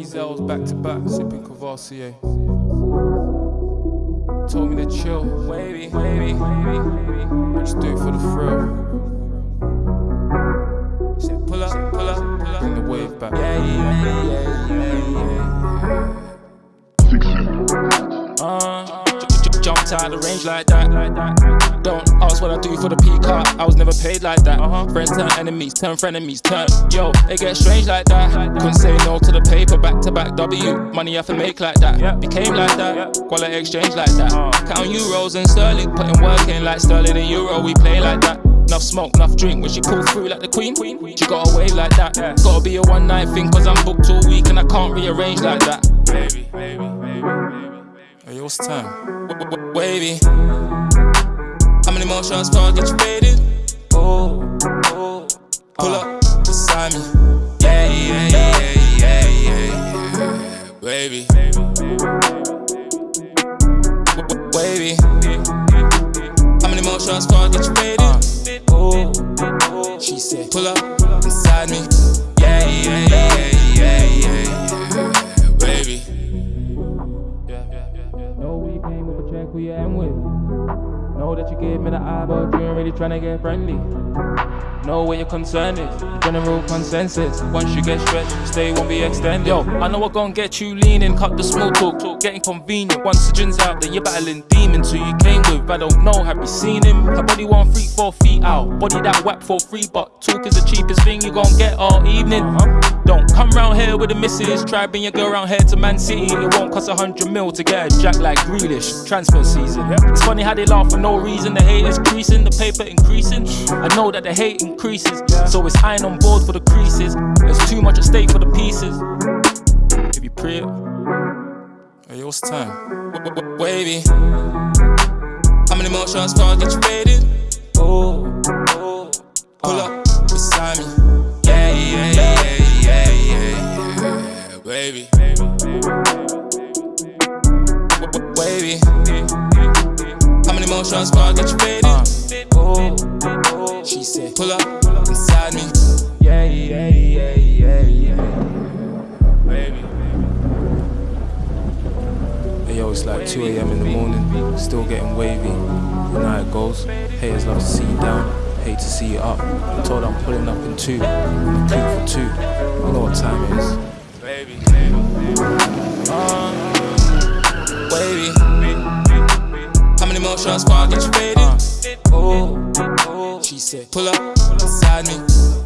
cells back to back, sipping Courvoisier. Told me to chill, wavy, wavy, wavy, just do it for the thrill. Said pull up, pull up, pull up, bring the wave back. Yeah, yeah, yeah, yeah, jumped out of the range like that. Don't ask what I do for the peacock. I was never paid like that. Uh-huh. Friends turn enemies, turn frenemies, turn. Yo, it gets strange like that. Couldn't say no to the paper, back to back W. Money I to make like that. Became like that. Quality exchange like that. Count euros and sterling, putting work in like sterling and euro. We play like that. Enough smoke, enough drink. When she pull through like the queen, she got a wave like that. Gotta be a one night thing, cause I'm booked all week and I can't rearrange like that. Baby, baby. Hey, what's time? Wavy. How many more shots before I get you faded? Oh, oh. Pull up uh. beside me. Yeah, yeah, yeah, yeah, yeah, yeah. Wavy. Wavy. How many more shots before I get you faded? Uh. Oh, oh. She said, pull up beside me. Know we came with a check who you am with. Know that you gave me the eye, but you ain't really tryna get friendly. Know where your concern is, general consensus. Once you get stretched, stay won't be extended. Yo, I know I'm gonna get you leaning, cut the small talk, talk getting convenient. Once the gin's out there, you're battling demons who you came with. I don't know, have you seen him? Her body one freak four feet out, body that whack for free, but talk is the cheapest thing you gon' get all evening. Uh-huh. Don't come round here with the missus, try bring your girl round here to Man City. It won't cost a hundred mil to get a jack like Grealish. Transfer season. It's funny how they laugh for no reason. The hate is creasing, the paper increasing. I know that the hate increases, so it's iron on board for the creases. There's too much at stake for the pieces. If you pray it, hey, what's time? Wavy. How many more shots before I get you faded? Oh, How many more shots before I get you faded? Oh, uh, oh. She said, pull up inside me. Yeah, yeah, yeah, yeah, yeah. Baby. Hey yo, it's like 2 a.m. in the morning, still getting wavy. You know how it goes. Haters love to see you down, hate to see you up. I told I'm pulling up in two, I'm two for two. You know what time it is. Baby. More shots before get you faded? Uh, oh, oh. She said, pull up beside me.